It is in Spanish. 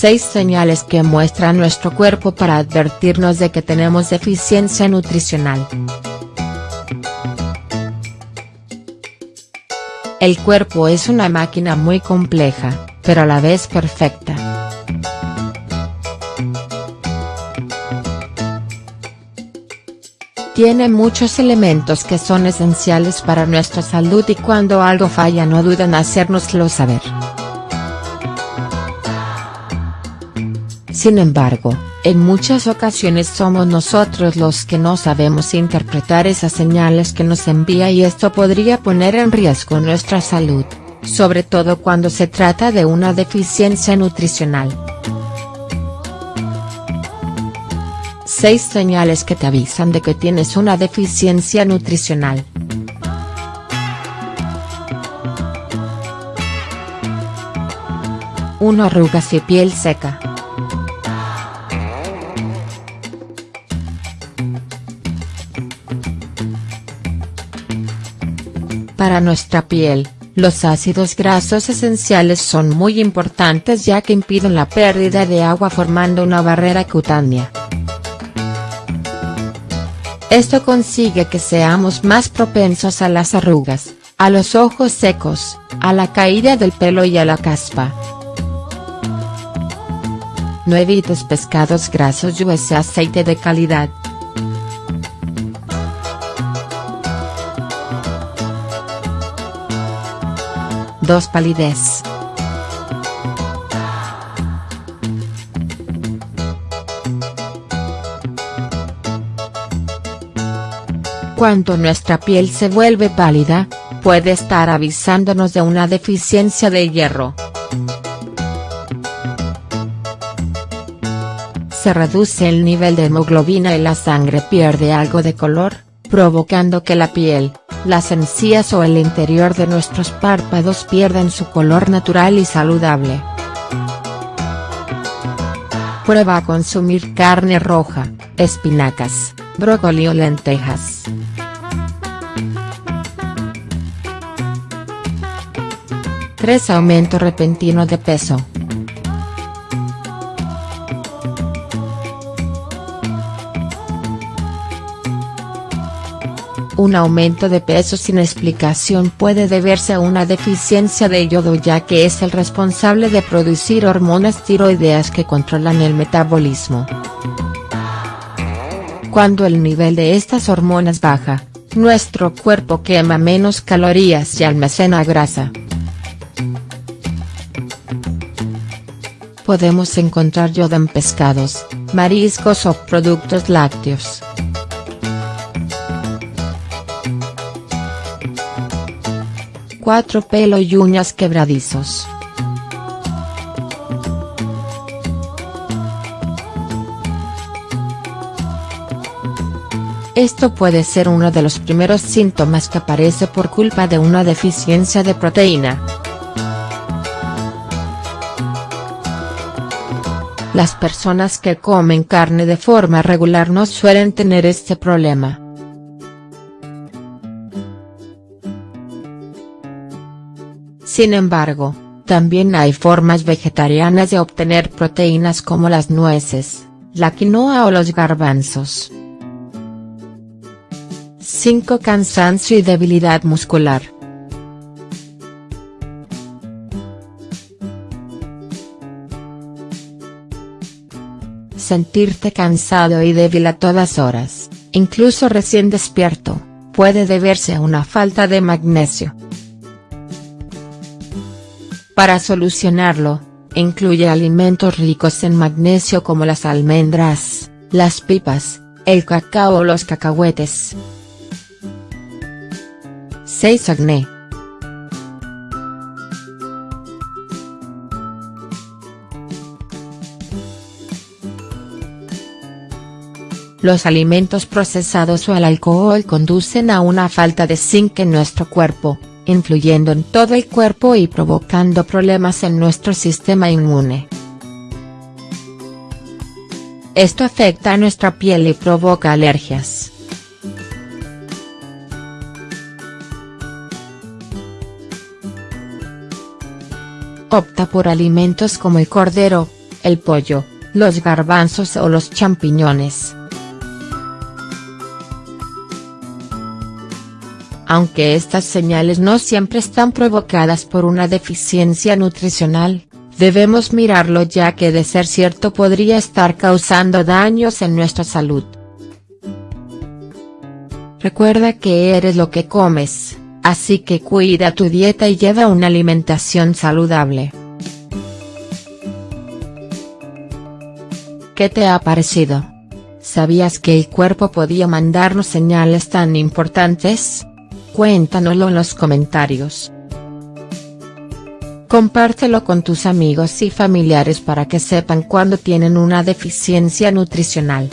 6 señales que muestra nuestro cuerpo para advertirnos de que tenemos deficiencia nutricional. El cuerpo es una máquina muy compleja, pero a la vez perfecta. Tiene muchos elementos que son esenciales para nuestra salud y cuando algo falla no dudan en hacérnoslo saber. Sin embargo, en muchas ocasiones somos nosotros los que no sabemos interpretar esas señales que nos envía y esto podría poner en riesgo nuestra salud, sobre todo cuando se trata de una deficiencia nutricional. 6 señales que te avisan de que tienes una deficiencia nutricional. Uno Arrugas y piel seca. Para nuestra piel, los ácidos grasos esenciales son muy importantes ya que impiden la pérdida de agua formando una barrera cutánea. Esto consigue que seamos más propensos a las arrugas, a los ojos secos, a la caída del pelo y a la caspa. No evites pescados grasos y ese aceite de calidad. Dos palidez. Cuando nuestra piel se vuelve pálida, puede estar avisándonos de una deficiencia de hierro. Se reduce el nivel de hemoglobina y la sangre pierde algo de color, provocando que la piel, las encías o el interior de nuestros párpados pierdan su color natural y saludable. Prueba a consumir carne roja, espinacas, brócoli o lentejas. 3 Aumento repentino de peso. Un aumento de peso sin explicación puede deberse a una deficiencia de yodo ya que es el responsable de producir hormonas tiroideas que controlan el metabolismo. Cuando el nivel de estas hormonas baja, nuestro cuerpo quema menos calorías y almacena grasa. podemos encontrar yodo en pescados, mariscos o productos lácteos. Cuatro Pelo y uñas quebradizos. Esto puede ser uno de los primeros síntomas que aparece por culpa de una deficiencia de proteína. Las personas que comen carne de forma regular no suelen tener este problema. Sin embargo, también hay formas vegetarianas de obtener proteínas como las nueces, la quinoa o los garbanzos. 5. Cansancio y debilidad muscular. sentirte cansado y débil a todas horas, incluso recién despierto, puede deberse a una falta de magnesio. Para solucionarlo, incluye alimentos ricos en magnesio como las almendras, las pipas, el cacao o los cacahuetes. 6. Acné. Los alimentos procesados o el alcohol conducen a una falta de zinc en nuestro cuerpo, influyendo en todo el cuerpo y provocando problemas en nuestro sistema inmune. Esto afecta a nuestra piel y provoca alergias. Opta por alimentos como el cordero, el pollo, los garbanzos o los champiñones. Aunque estas señales no siempre están provocadas por una deficiencia nutricional, debemos mirarlo ya que de ser cierto podría estar causando daños en nuestra salud. Recuerda que eres lo que comes, así que cuida tu dieta y lleva una alimentación saludable. ¿Qué te ha parecido? ¿Sabías que el cuerpo podía mandarnos señales tan importantes? Cuéntanoslo en los comentarios. Compártelo con tus amigos y familiares para que sepan cuando tienen una deficiencia nutricional.